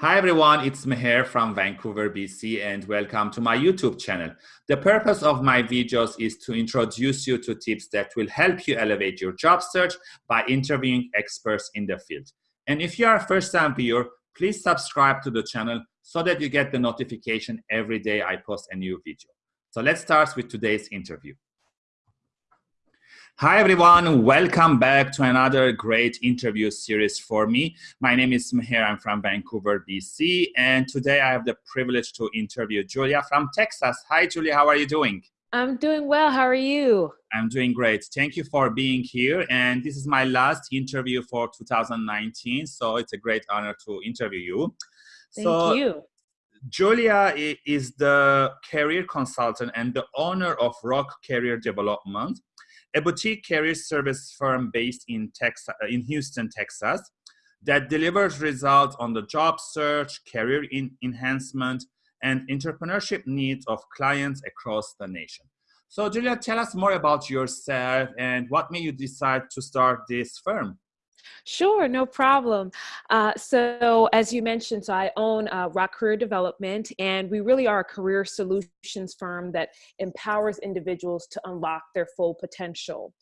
Hi everyone, it's Meher from Vancouver, BC and welcome to my YouTube channel. The purpose of my videos is to introduce you to tips that will help you elevate your job search by interviewing experts in the field. And if you are a first-time viewer, please subscribe to the channel so that you get the notification every day I post a new video. So let's start with today's interview. Hi, everyone. Welcome back to another great interview series for me. My name is Meher. I'm from Vancouver, BC. And today I have the privilege to interview Julia from Texas. Hi, Julia. How are you doing? I'm doing well. How are you? I'm doing great. Thank you for being here. And this is my last interview for 2019. So it's a great honor to interview you. Thank so, you. Julia is the career consultant and the owner of Rock Career Development a boutique career service firm based in, Texas, in Houston, Texas, that delivers results on the job search, career enhancement, and entrepreneurship needs of clients across the nation. So Julia, tell us more about yourself and what made you decide to start this firm? Sure, no problem. Uh, so as you mentioned, so I own uh, Rock Career Development, and we really are a career solutions firm that empowers individuals to unlock their full potential.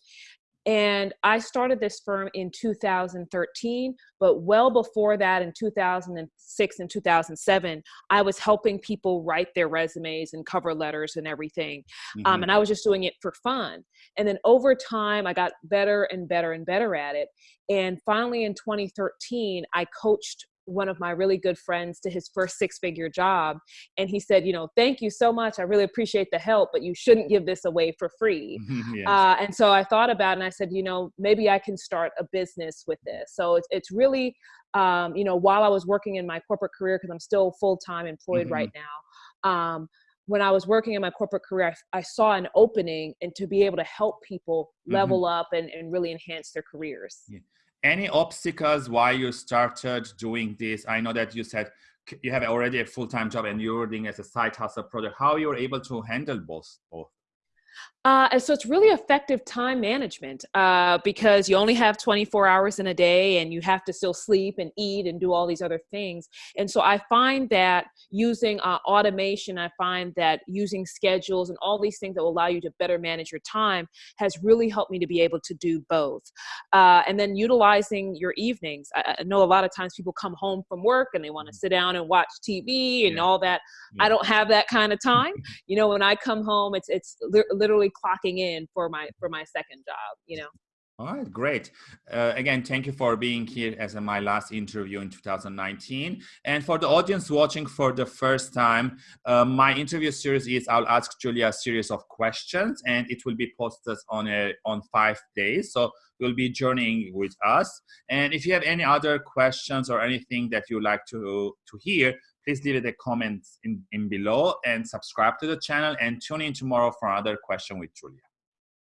And I started this firm in 2013, but well before that, in 2006 and 2007, I was helping people write their resumes and cover letters and everything. Mm-hmm. Um, and I was just doing it for fun. And then over time, I got better and better and better at it. And finally, in 2013, I coached one of my really good friends to his first six figure job. And he said, you know, thank you so much. I really appreciate the help, but you shouldn't give this away for free. yes. uh, and so I thought about it and I said, you know, maybe I can start a business with this. So it's, it's really, um, you know, while I was working in my corporate career, because I'm still full time employed mm-hmm. right now. Um, when I was working in my corporate career, I, I, saw an opening and to be able to help people mm-hmm. level mm-hmm. up and, and really enhance their careers. Yeah any obstacles why you started doing this? I know that you said you have already a full-time job and you're doing as a side hustle project. How you're able to handle both? both? Uh, and so it's really effective time management uh, because you only have 24 hours in a day and you have to still sleep and eat and do all these other things. And so I find that using uh, automation, I find that using schedules and all these things that will allow you to better manage your time has really helped me to be able to do both. Uh, and then utilizing your evenings. I, I, know a lot of times people come home from work and they want to mm. sit down and watch TV and yeah. all that. Yeah. I don't have that kind of time. you know, when I come home, it's, it's literally clocking in for my for my second job you know all right, great. Uh, again, thank you for being here as my last interview in 2019. And for the audience watching for the first time, uh, my interview series is I'll ask Julia a series of questions and it will be posted on a, on five days. So you'll be journeying with us. And if you have any other questions or anything that you'd like to, to hear, please leave it a comment in, in below and subscribe to the channel and tune in tomorrow for another question with Julia.